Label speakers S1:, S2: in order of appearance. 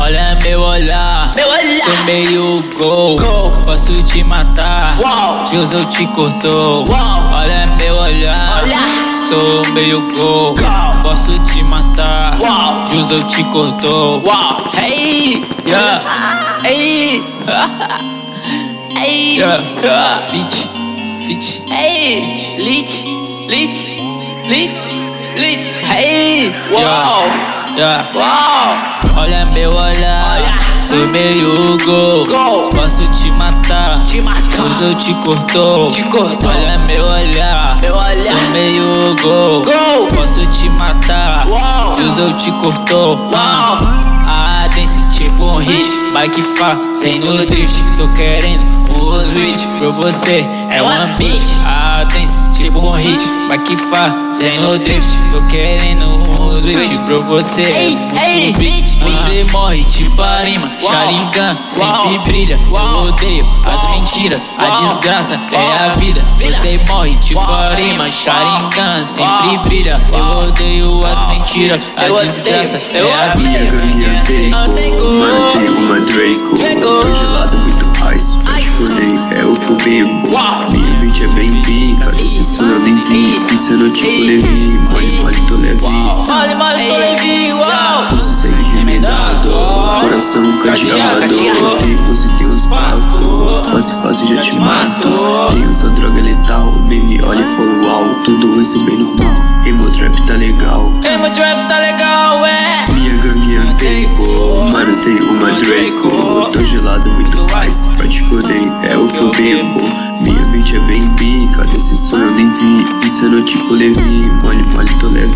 S1: Olha meu olhar,
S2: Meu olhar.
S1: sou meio gol.
S2: Gol.
S1: Posso te matar,
S2: Uau.
S1: Deus te cortou.
S2: Uau.
S1: Olha meu olhar,
S2: Olhar.
S1: sou meio gol.
S2: Gol.
S1: Posso te matar,
S2: Uau.
S1: Deus te cortou.
S2: Uau.
S1: Hey, yeah, hey,
S2: Ei,
S1: yeah,
S2: yeah.
S1: fit, fit.
S2: ei, lit, lit, lit, lit.
S1: Hey,
S2: Uau.
S1: yeah.
S2: Uau.
S1: Olha meu olhar, sou meio gol.
S2: Gol.
S1: Posso te matar,
S2: Te matar.
S1: Deus te cortou.
S2: Te cortou.
S1: Olha meu olhar,
S2: Meu olhar.
S1: sou meio gol.
S2: Gol.
S1: Posso te matar,
S2: Uau.
S1: Deus te cortou.
S2: Uau.
S1: Ah, dance tipo um hit, bike fazendo drift. Tô querendo um switch pra você, é one beat. Dance tipo um hit, bike fazendo drift. Tô querendo um switch pra você,
S2: Ei, ei,
S1: beat. Você morre tipo arima. Sharingan sempre brilha. Eu odeio as mentiras, a desgraça é a vida. Você morre tipo arima, Sharingan sempre brilha. Eu odeio as mentiras, a desgraça é a vida.
S3: Minha gangue é Draco, mano tem uma Draco. Tô gelado, muito ice, particulei, é o que eu bebo é bem pica, desse som eu nem vi Pensando tipo
S2: Ei.
S3: Levi, mole mole tô leve
S2: Mole, mole, tô levi, uau.
S3: Pulso segue remendado, coração cadeado. Tem uso e tem uns pacos, fácil fácil já te mato. Quem usa droga letal, baby olha e fala uau. Tudo isso bem normal, emo trap tá legal.
S2: Meu trap tá legal, é.
S3: minha gangue é Draco, mano tem uma Draco. Tô gelado, muito ice, particulei, é o que eu bebo. Minha é bem pica, desse som eu nem vi. Pensando tipo Levi, mole mole tô leve